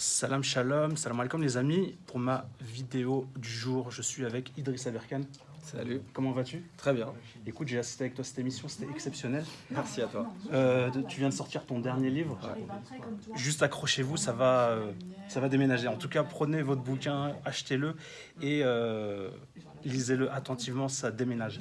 Salam shalom, salam alaikum les amis. Pour ma vidéo du jour, je suis avec Idriss Aberkan. Salut. Comment vas-tu? Très bien. Écoute, j'ai assisté avec toi à cette émission, c'était exceptionnel. Merci à toi. Euh, tu viens de sortir ton dernier livre. Juste accrochez-vous, ça va, euh, ça va déménager. En tout cas, prenez votre bouquin, achetez-le et euh, lisez-le attentivement, ça déménage.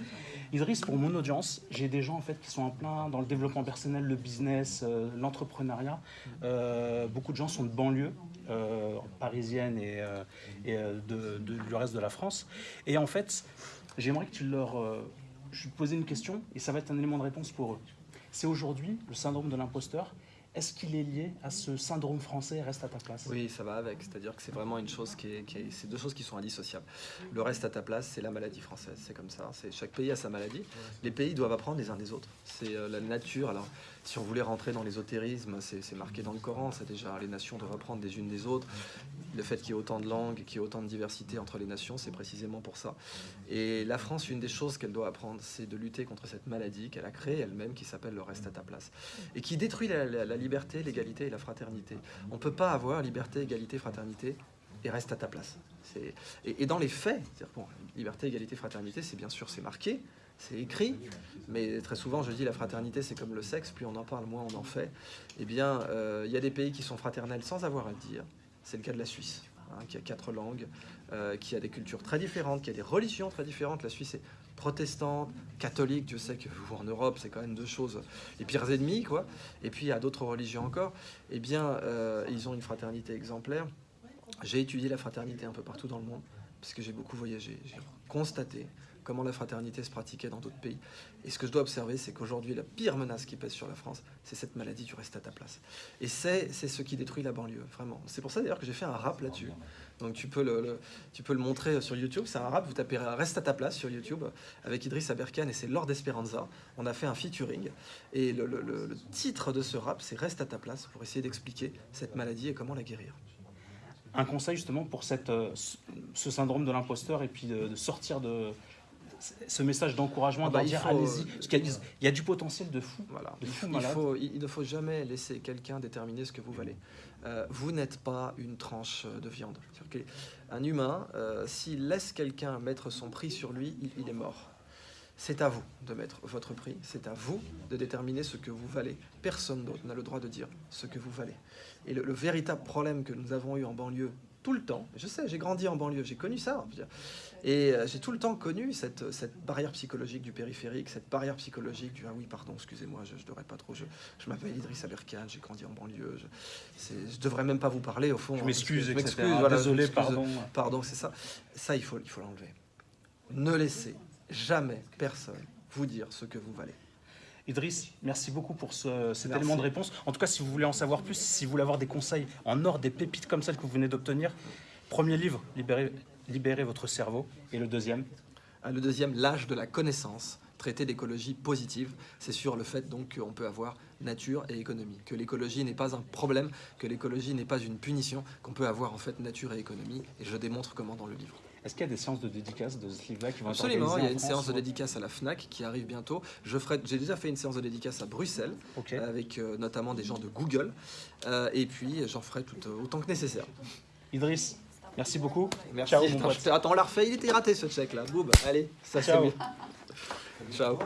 Idriss, pour mon audience, j'ai des gens en fait qui sont en plein dans le développement personnel, le business, euh, l'entrepreneuriat. Euh, beaucoup de gens sont de banlieue. euh, parisienne et, euh, du reste de la France. Et en fait, j'aimerais que tu leur... je te une question et ça va être un élément de réponse pour eux. C'est aujourd'hui le syndrome de l'imposteur. Est-ce qu'il est lié à ce syndrome français reste à ta place? Oui, ça va avec. C'est-à-dire que c'est vraiment une chose qui est, qui est- c'est deux choses qui sont indissociables. Le reste à ta place, c'est la maladie française. C'est comme ça. C'est chaque pays a sa maladie. Les pays doivent apprendre les uns des autres. C'est euh, la nature. Alors, si on voulait rentrer dans l'ésotérisme, c'est marqué dans le Coran. C'est déjà les nations doivent apprendre des unes des autres. Le fait qu'il y ait autant de langues, qu'il y ait autant de diversité entre les nations, c'est précisément pour ça. Et la France, une des choses qu'elle doit apprendre, c'est de lutter contre cette maladie qu'elle a créée elle-même, qui s'appelle le reste à ta place, et qui détruit la liberté, l'égalité et la fraternité. On ne peut pas avoir liberté, égalité, fraternité et reste à ta place. Et, et dans les faits, bon, liberté, égalité, fraternité, c'est bien sûr c'est marqué, c'est écrit, mais très souvent je dis la fraternité c'est comme le sexe, plus on en parle, moins on en fait. Eh bien, euh, il y a des pays qui sont fraternels sans avoir à le dire. C'est le cas de la Suisse, hein, qui a quatre langues, euh, qui a des cultures très différentes, qui a des religions très différentes. La Suisse est protestante, catholique, Dieu sait que vous, en Europe, c'est quand même deux choses, les pires ennemis, quoi. Et puis il y a d'autres religions encore. Eh bien, euh, ils ont une fraternité exemplaire. J'ai étudié la fraternité un peu partout dans le monde, parce que j'ai beaucoup voyagé. J'ai constaté comment la fraternité se pratiquait dans d'autres pays. Et ce que je dois observer, c'est qu'aujourd'hui, la pire menace qui pèse sur la France, c'est cette maladie du reste à ta place. Et c'est ce qui détruit la banlieue, vraiment. C'est pour ça d'ailleurs que j'ai fait un rap là-dessus. Donc tu peux le, tu peux le montrer sur YouTube. C'est un rap, vous tapez Reste à ta place sur YouTube avec Idriss Aberkan et c'est Lord Esperanza. On a fait un featuring. Et le titre de ce rap, c'est Reste à ta place pour essayer d'expliquer cette maladie et comment la guérir. Un conseil justement pour cette, euh, ce- syndrome de l'imposteur et puis de, de sortir de ce message d'encouragement, Ah bah, dire allez-y, parce qu'il y, a- il y a du potentiel de fou. Voilà. De fou Il, faut, ne faut jamais laisser quelqu'un déterminer ce que vous valez. Euh, vous n'êtes pas une tranche euh, de viande. Qu'un humain, euh, s'il laisse quelqu'un mettre son prix sur lui, il, il est mort. C'est à vous de mettre votre prix, c'est à vous de déterminer ce que vous valez. Personne d'autre n'a le droit de dire ce que vous valez. Et le, le véritable problème que nous avons eu en banlieue tout le temps, je sais, j'ai grandi en banlieue, j'ai connu ça, et euh, j'ai tout le temps connu cette, cette barrière psychologique du périphérique, cette barrière psychologique du ah oui, pardon, excusez-moi, je ne devrais pas trop. Je, je m'appelle Idriss Aberkan, j'ai grandi en banlieue. Je, je devrais même pas vous parler au fond. Je hein, m'excuse, voilà, Désolé, pardon. Pardon, c'est ça. Ça, il faut il faut l'enlever. Ne laissez jamais personne vous dire ce que vous valez. Idriss, merci beaucoup pour ce- cet Merci. élément de réponse. En tout cas, si vous voulez en savoir plus, si vous voulez avoir des conseils en or, des pépites comme celles que vous venez d'obtenir, premier livre, Libérez, Libérez votre cerveau. Et le deuxième, Ah, Le deuxième, l'âge de la connaissance, traité d'écologie positive, c'est sur le fait donc qu'on peut avoir nature et économie, que l'écologie n'est pas un problème, que l'écologie n'est pas une punition, qu'on peut avoir en fait nature et économie, et je démontre comment dans le livre. Est-ce qu'il y a des séances de dédicace de ce livre-là qui vont Absolument, il y a une France séance de dédicace à la FNAC qui arrive bientôt. J'ai déjà fait une séance de dédicace à Bruxelles, Ok. avec euh, notamment des gens de Google, Euh, et puis j'en ferai tout, euh, autant que nécessaire. Idriss, merci beaucoup. Merci. Ciao, mon Attends, on l'a refait, il était raté ce check là. Boum, allez, ça c'est mieux. Ciao.